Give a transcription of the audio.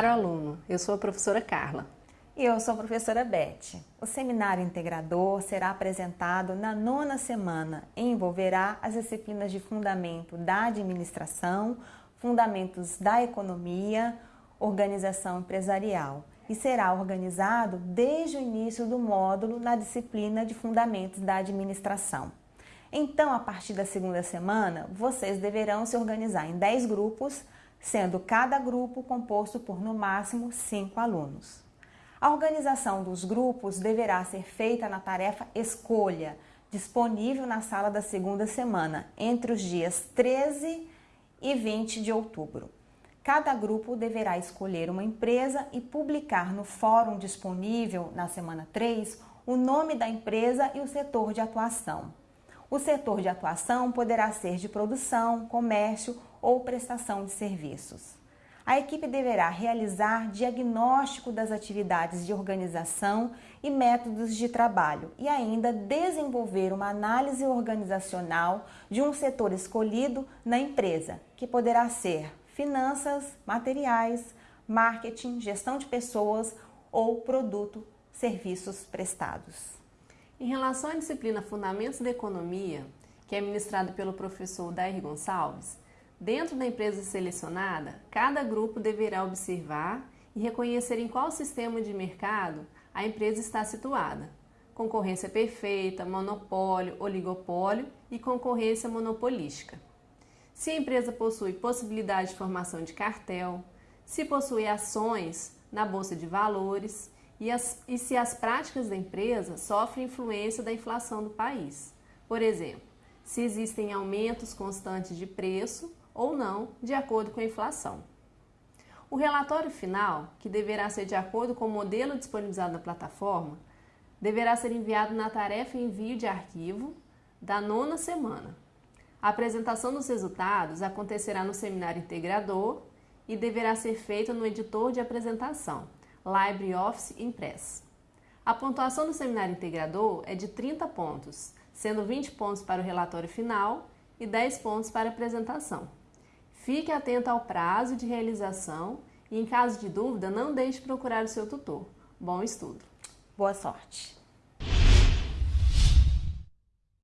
Caro aluno, eu sou a professora Carla. E eu sou a professora Beth. O seminário integrador será apresentado na nona semana e envolverá as disciplinas de fundamento da administração, fundamentos da economia, organização empresarial e será organizado desde o início do módulo na disciplina de fundamentos da administração. Então, a partir da segunda semana, vocês deverão se organizar em 10 grupos sendo cada grupo composto por no máximo 5 alunos. A organização dos grupos deverá ser feita na tarefa Escolha, disponível na sala da segunda semana, entre os dias 13 e 20 de outubro. Cada grupo deverá escolher uma empresa e publicar no fórum disponível na semana 3 o nome da empresa e o setor de atuação. O setor de atuação poderá ser de produção, comércio ou prestação de serviços. A equipe deverá realizar diagnóstico das atividades de organização e métodos de trabalho e ainda desenvolver uma análise organizacional de um setor escolhido na empresa, que poderá ser finanças, materiais, marketing, gestão de pessoas ou produto, serviços prestados. Em relação à disciplina Fundamentos da Economia, que é ministrada pelo professor Dair Gonçalves, Dentro da empresa selecionada, cada grupo deverá observar e reconhecer em qual sistema de mercado a empresa está situada. Concorrência perfeita, monopólio, oligopólio e concorrência monopolística. Se a empresa possui possibilidade de formação de cartel, se possui ações na bolsa de valores e, as, e se as práticas da empresa sofrem influência da inflação do país. Por exemplo, se existem aumentos constantes de preço ou não, de acordo com a inflação. O relatório final, que deverá ser de acordo com o modelo disponibilizado na plataforma, deverá ser enviado na tarefa envio de arquivo da nona semana. A apresentação dos resultados acontecerá no seminário integrador e deverá ser feita no editor de apresentação, LibreOffice Impress. A pontuação do seminário integrador é de 30 pontos, sendo 20 pontos para o relatório final e 10 pontos para a apresentação. Fique atento ao prazo de realização e, em caso de dúvida, não deixe de procurar o seu tutor. Bom estudo! Boa sorte!